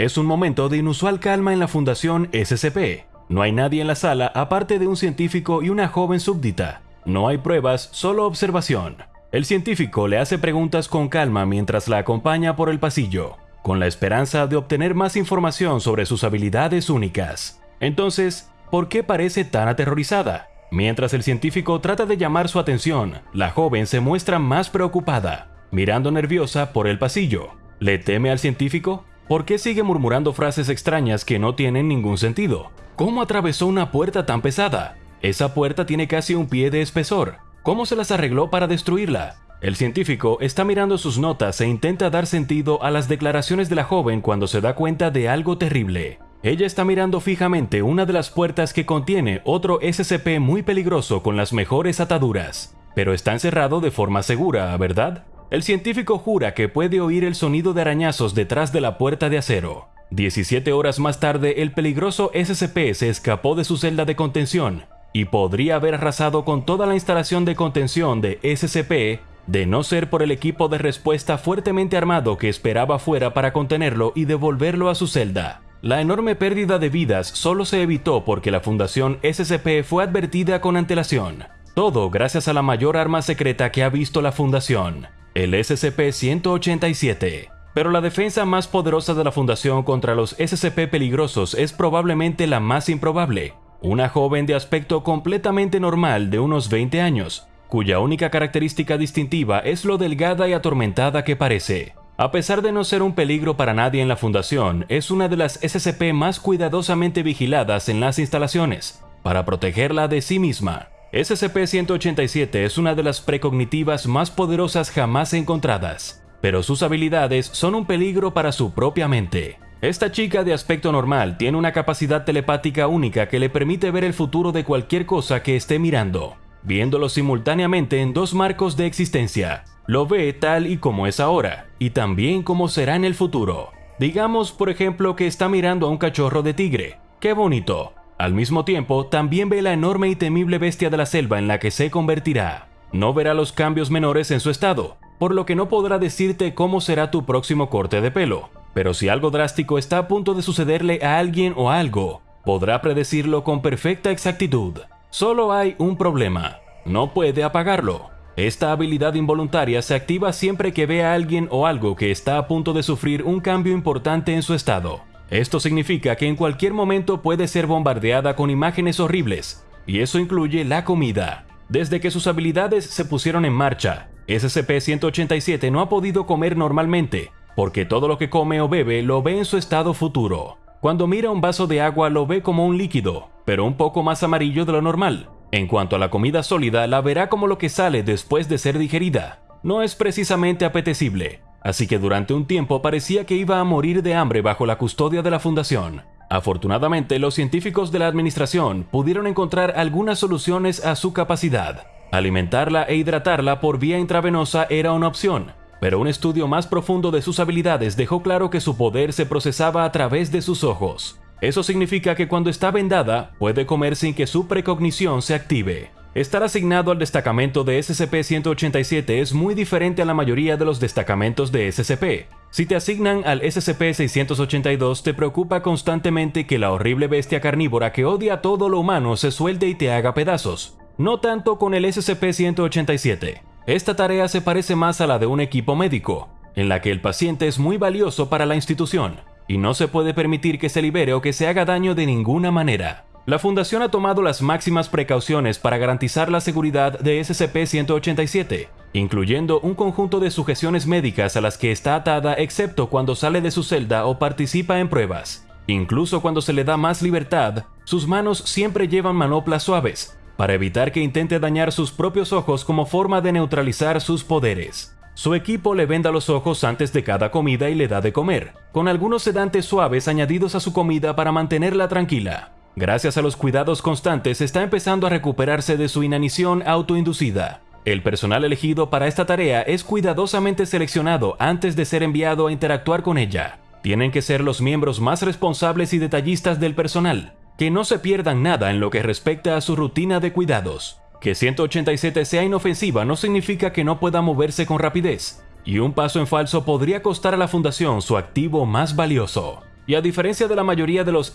Es un momento de inusual calma en la Fundación SCP. No hay nadie en la sala aparte de un científico y una joven súbdita. No hay pruebas, solo observación. El científico le hace preguntas con calma mientras la acompaña por el pasillo, con la esperanza de obtener más información sobre sus habilidades únicas. Entonces, ¿por qué parece tan aterrorizada? Mientras el científico trata de llamar su atención, la joven se muestra más preocupada, mirando nerviosa por el pasillo. ¿Le teme al científico? ¿Por qué sigue murmurando frases extrañas que no tienen ningún sentido? ¿Cómo atravesó una puerta tan pesada? Esa puerta tiene casi un pie de espesor. ¿Cómo se las arregló para destruirla? El científico está mirando sus notas e intenta dar sentido a las declaraciones de la joven cuando se da cuenta de algo terrible. Ella está mirando fijamente una de las puertas que contiene otro SCP muy peligroso con las mejores ataduras. Pero está encerrado de forma segura, ¿verdad? El científico jura que puede oír el sonido de arañazos detrás de la puerta de acero. 17 horas más tarde, el peligroso SCP se escapó de su celda de contención y podría haber arrasado con toda la instalación de contención de SCP de no ser por el equipo de respuesta fuertemente armado que esperaba fuera para contenerlo y devolverlo a su celda. La enorme pérdida de vidas solo se evitó porque la Fundación SCP fue advertida con antelación. Todo gracias a la mayor arma secreta que ha visto la Fundación, el SCP-187. Pero la defensa más poderosa de la Fundación contra los SCP peligrosos es probablemente la más improbable, una joven de aspecto completamente normal de unos 20 años, cuya única característica distintiva es lo delgada y atormentada que parece. A pesar de no ser un peligro para nadie en la fundación, es una de las SCP más cuidadosamente vigiladas en las instalaciones, para protegerla de sí misma. SCP-187 es una de las precognitivas más poderosas jamás encontradas, pero sus habilidades son un peligro para su propia mente. Esta chica de aspecto normal tiene una capacidad telepática única que le permite ver el futuro de cualquier cosa que esté mirando, viéndolo simultáneamente en dos marcos de existencia. Lo ve tal y como es ahora, y también como será en el futuro. Digamos, por ejemplo, que está mirando a un cachorro de tigre. ¡Qué bonito! Al mismo tiempo, también ve la enorme y temible bestia de la selva en la que se convertirá. No verá los cambios menores en su estado, por lo que no podrá decirte cómo será tu próximo corte de pelo, pero si algo drástico está a punto de sucederle a alguien o algo, podrá predecirlo con perfecta exactitud. Solo hay un problema, no puede apagarlo. Esta habilidad involuntaria se activa siempre que ve a alguien o algo que está a punto de sufrir un cambio importante en su estado. Esto significa que en cualquier momento puede ser bombardeada con imágenes horribles, y eso incluye la comida. Desde que sus habilidades se pusieron en marcha, SCP-187 no ha podido comer normalmente, porque todo lo que come o bebe lo ve en su estado futuro. Cuando mira un vaso de agua lo ve como un líquido, pero un poco más amarillo de lo normal. En cuanto a la comida sólida, la verá como lo que sale después de ser digerida. No es precisamente apetecible, así que durante un tiempo parecía que iba a morir de hambre bajo la custodia de la fundación. Afortunadamente, los científicos de la administración pudieron encontrar algunas soluciones a su capacidad. Alimentarla e hidratarla por vía intravenosa era una opción, pero un estudio más profundo de sus habilidades dejó claro que su poder se procesaba a través de sus ojos. Eso significa que cuando está vendada, puede comer sin que su precognición se active. Estar asignado al destacamento de SCP-187 es muy diferente a la mayoría de los destacamentos de SCP. Si te asignan al SCP-682 te preocupa constantemente que la horrible bestia carnívora que odia a todo lo humano se suelte y te haga pedazos. No tanto con el SCP-187. Esta tarea se parece más a la de un equipo médico, en la que el paciente es muy valioso para la institución y no se puede permitir que se libere o que se haga daño de ninguna manera. La Fundación ha tomado las máximas precauciones para garantizar la seguridad de SCP-187, incluyendo un conjunto de sujeciones médicas a las que está atada excepto cuando sale de su celda o participa en pruebas. Incluso cuando se le da más libertad, sus manos siempre llevan manoplas suaves, para evitar que intente dañar sus propios ojos como forma de neutralizar sus poderes. Su equipo le venda los ojos antes de cada comida y le da de comer, con algunos sedantes suaves añadidos a su comida para mantenerla tranquila. Gracias a los cuidados constantes está empezando a recuperarse de su inanición autoinducida. El personal elegido para esta tarea es cuidadosamente seleccionado antes de ser enviado a interactuar con ella. Tienen que ser los miembros más responsables y detallistas del personal, que no se pierdan nada en lo que respecta a su rutina de cuidados. Que 187 sea inofensiva no significa que no pueda moverse con rapidez, y un paso en falso podría costar a la fundación su activo más valioso. Y a diferencia de la mayoría de los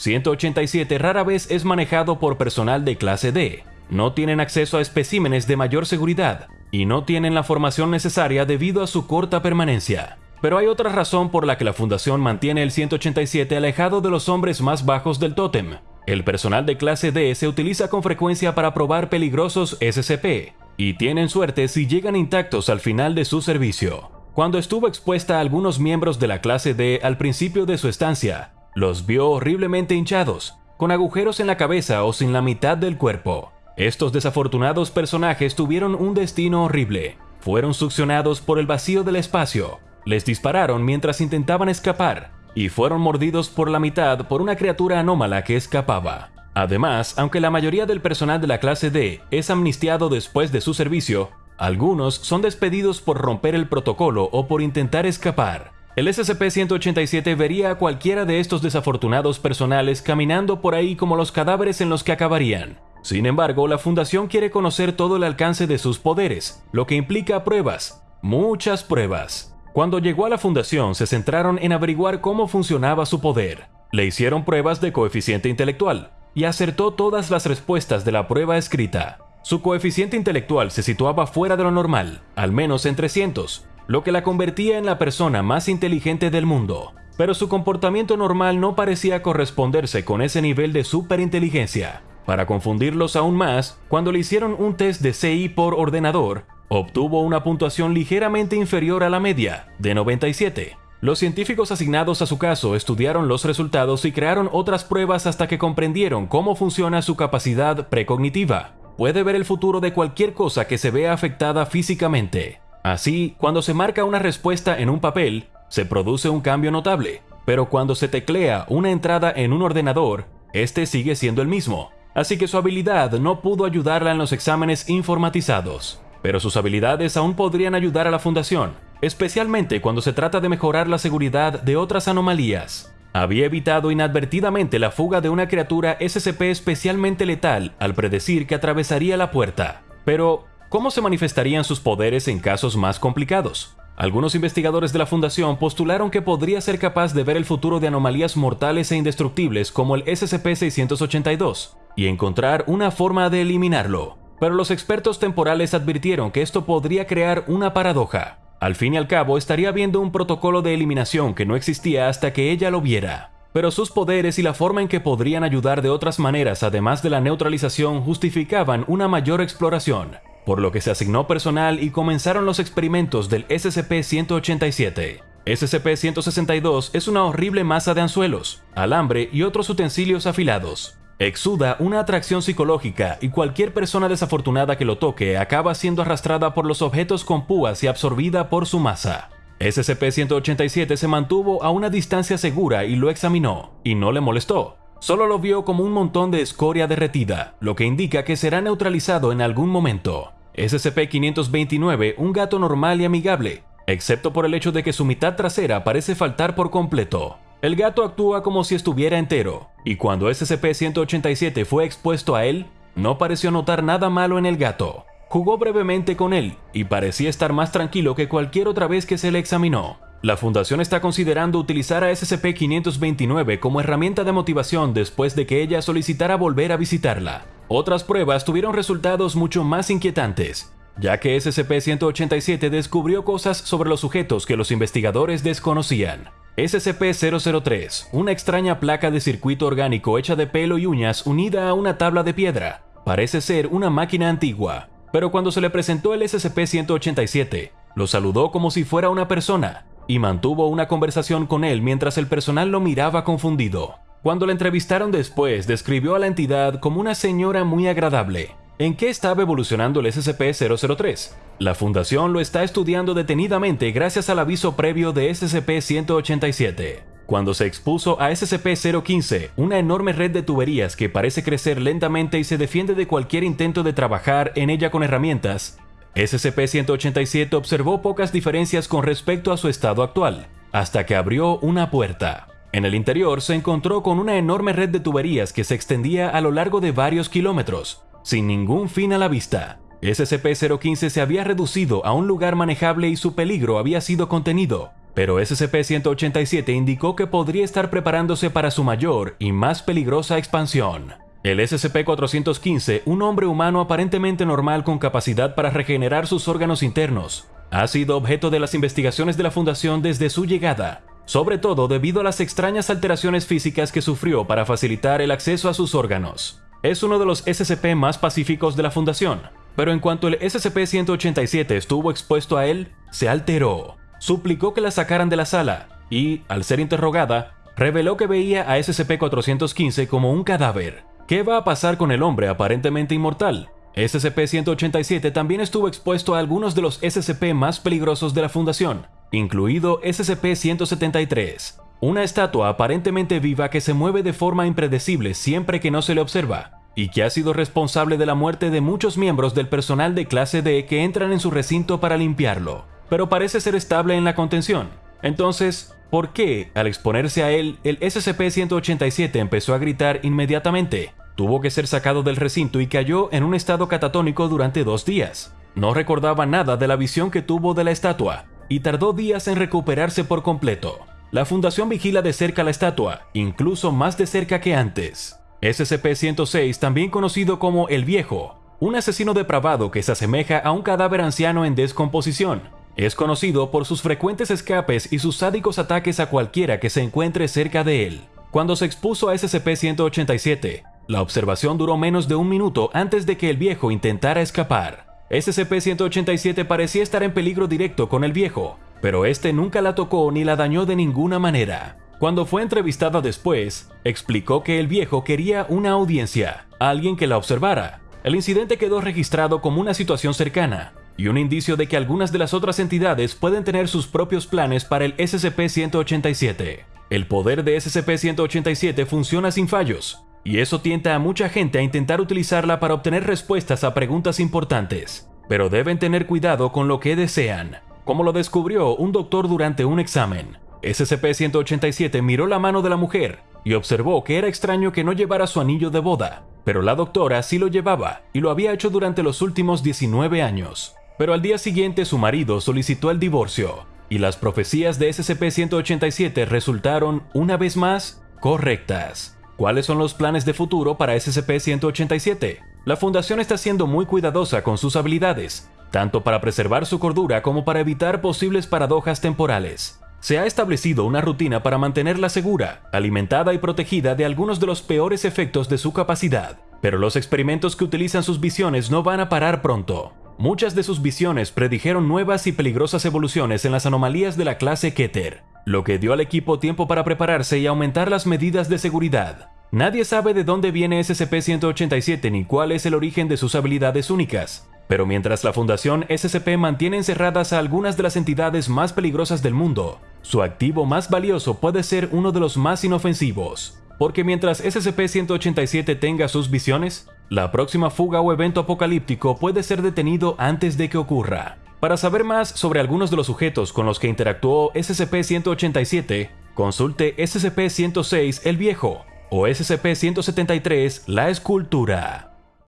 SCP-187 rara vez es manejado por personal de clase D, no tienen acceso a especímenes de mayor seguridad y no tienen la formación necesaria debido a su corta permanencia. Pero hay otra razón por la que la Fundación mantiene el 187 alejado de los hombres más bajos del tótem. El personal de clase D se utiliza con frecuencia para probar peligrosos SCP, y tienen suerte si llegan intactos al final de su servicio. Cuando estuvo expuesta a algunos miembros de la clase D al principio de su estancia, los vio horriblemente hinchados, con agujeros en la cabeza o sin la mitad del cuerpo. Estos desafortunados personajes tuvieron un destino horrible. Fueron succionados por el vacío del espacio, les dispararon mientras intentaban escapar, y fueron mordidos por la mitad por una criatura anómala que escapaba. Además, aunque la mayoría del personal de la clase D es amnistiado después de su servicio, algunos son despedidos por romper el protocolo o por intentar escapar. El SCP-187 vería a cualquiera de estos desafortunados personales caminando por ahí como los cadáveres en los que acabarían. Sin embargo, la Fundación quiere conocer todo el alcance de sus poderes, lo que implica pruebas, muchas pruebas. Cuando llegó a la Fundación se centraron en averiguar cómo funcionaba su poder. Le hicieron pruebas de coeficiente intelectual, y acertó todas las respuestas de la prueba escrita. Su coeficiente intelectual se situaba fuera de lo normal, al menos en 300, lo que la convertía en la persona más inteligente del mundo. Pero su comportamiento normal no parecía corresponderse con ese nivel de superinteligencia. Para confundirlos aún más, cuando le hicieron un test de CI por ordenador, obtuvo una puntuación ligeramente inferior a la media, de 97, los científicos asignados a su caso estudiaron los resultados y crearon otras pruebas hasta que comprendieron cómo funciona su capacidad precognitiva. Puede ver el futuro de cualquier cosa que se vea afectada físicamente. Así, cuando se marca una respuesta en un papel, se produce un cambio notable, pero cuando se teclea una entrada en un ordenador, este sigue siendo el mismo. Así que su habilidad no pudo ayudarla en los exámenes informatizados. Pero sus habilidades aún podrían ayudar a la fundación, especialmente cuando se trata de mejorar la seguridad de otras anomalías. Había evitado inadvertidamente la fuga de una criatura SCP especialmente letal al predecir que atravesaría la puerta. Pero, ¿cómo se manifestarían sus poderes en casos más complicados? Algunos investigadores de la Fundación postularon que podría ser capaz de ver el futuro de anomalías mortales e indestructibles como el SCP-682 y encontrar una forma de eliminarlo. Pero los expertos temporales advirtieron que esto podría crear una paradoja. Al fin y al cabo, estaría viendo un protocolo de eliminación que no existía hasta que ella lo viera. Pero sus poderes y la forma en que podrían ayudar de otras maneras, además de la neutralización, justificaban una mayor exploración, por lo que se asignó personal y comenzaron los experimentos del SCP-187. SCP-162 es una horrible masa de anzuelos, alambre y otros utensilios afilados. Exuda una atracción psicológica y cualquier persona desafortunada que lo toque acaba siendo arrastrada por los objetos con púas y absorbida por su masa. SCP-187 se mantuvo a una distancia segura y lo examinó, y no le molestó. Solo lo vio como un montón de escoria derretida, lo que indica que será neutralizado en algún momento. SCP-529, un gato normal y amigable, excepto por el hecho de que su mitad trasera parece faltar por completo. El gato actúa como si estuviera entero, y cuando SCP-187 fue expuesto a él, no pareció notar nada malo en el gato. Jugó brevemente con él, y parecía estar más tranquilo que cualquier otra vez que se le examinó. La Fundación está considerando utilizar a SCP-529 como herramienta de motivación después de que ella solicitara volver a visitarla. Otras pruebas tuvieron resultados mucho más inquietantes, ya que SCP-187 descubrió cosas sobre los sujetos que los investigadores desconocían. SCP-003, una extraña placa de circuito orgánico hecha de pelo y uñas unida a una tabla de piedra. Parece ser una máquina antigua, pero cuando se le presentó el SCP-187, lo saludó como si fuera una persona y mantuvo una conversación con él mientras el personal lo miraba confundido. Cuando le entrevistaron después, describió a la entidad como una señora muy agradable, ¿En qué estaba evolucionando el SCP-003? La Fundación lo está estudiando detenidamente gracias al aviso previo de SCP-187. Cuando se expuso a SCP-015, una enorme red de tuberías que parece crecer lentamente y se defiende de cualquier intento de trabajar en ella con herramientas, SCP-187 observó pocas diferencias con respecto a su estado actual, hasta que abrió una puerta. En el interior se encontró con una enorme red de tuberías que se extendía a lo largo de varios kilómetros, sin ningún fin a la vista. SCP-015 se había reducido a un lugar manejable y su peligro había sido contenido, pero SCP-187 indicó que podría estar preparándose para su mayor y más peligrosa expansión. El SCP-415, un hombre humano aparentemente normal con capacidad para regenerar sus órganos internos, ha sido objeto de las investigaciones de la Fundación desde su llegada, sobre todo debido a las extrañas alteraciones físicas que sufrió para facilitar el acceso a sus órganos. Es uno de los SCP más pacíficos de la Fundación, pero en cuanto el SCP-187 estuvo expuesto a él, se alteró, suplicó que la sacaran de la sala y, al ser interrogada, reveló que veía a SCP-415 como un cadáver, ¿Qué va a pasar con el hombre aparentemente inmortal? SCP-187 también estuvo expuesto a algunos de los SCP más peligrosos de la Fundación, incluido SCP-173, una estatua aparentemente viva que se mueve de forma impredecible siempre que no se le observa, y que ha sido responsable de la muerte de muchos miembros del personal de clase D que entran en su recinto para limpiarlo, pero parece ser estable en la contención. Entonces, ¿por qué, al exponerse a él, el SCP-187 empezó a gritar inmediatamente? Tuvo que ser sacado del recinto y cayó en un estado catatónico durante dos días. No recordaba nada de la visión que tuvo de la estatua, y tardó días en recuperarse por completo. La Fundación vigila de cerca la estatua, incluso más de cerca que antes. SCP-106, también conocido como El Viejo, un asesino depravado que se asemeja a un cadáver anciano en descomposición. Es conocido por sus frecuentes escapes y sus sádicos ataques a cualquiera que se encuentre cerca de él. Cuando se expuso a SCP-187, la observación duró menos de un minuto antes de que el viejo intentara escapar. SCP-187 parecía estar en peligro directo con el viejo, pero este nunca la tocó ni la dañó de ninguna manera. Cuando fue entrevistada después, explicó que el viejo quería una audiencia, alguien que la observara. El incidente quedó registrado como una situación cercana, y un indicio de que algunas de las otras entidades pueden tener sus propios planes para el SCP-187. El poder de SCP-187 funciona sin fallos, y eso tienta a mucha gente a intentar utilizarla para obtener respuestas a preguntas importantes. Pero deben tener cuidado con lo que desean, como lo descubrió un doctor durante un examen. SCP-187 miró la mano de la mujer y observó que era extraño que no llevara su anillo de boda, pero la doctora sí lo llevaba y lo había hecho durante los últimos 19 años. Pero al día siguiente su marido solicitó el divorcio, y las profecías de SCP-187 resultaron, una vez más, correctas. ¿Cuáles son los planes de futuro para SCP-187? La Fundación está siendo muy cuidadosa con sus habilidades, tanto para preservar su cordura como para evitar posibles paradojas temporales. Se ha establecido una rutina para mantenerla segura, alimentada y protegida de algunos de los peores efectos de su capacidad, pero los experimentos que utilizan sus visiones no van a parar pronto. Muchas de sus visiones predijeron nuevas y peligrosas evoluciones en las anomalías de la clase Keter, lo que dio al equipo tiempo para prepararse y aumentar las medidas de seguridad. Nadie sabe de dónde viene SCP-187 ni cuál es el origen de sus habilidades únicas, pero mientras la Fundación SCP mantiene encerradas a algunas de las entidades más peligrosas del mundo, su activo más valioso puede ser uno de los más inofensivos, porque mientras SCP-187 tenga sus visiones, la próxima fuga o evento apocalíptico puede ser detenido antes de que ocurra. Para saber más sobre algunos de los sujetos con los que interactuó SCP-187, consulte SCP-106 El Viejo o SCP-173 La Escultura.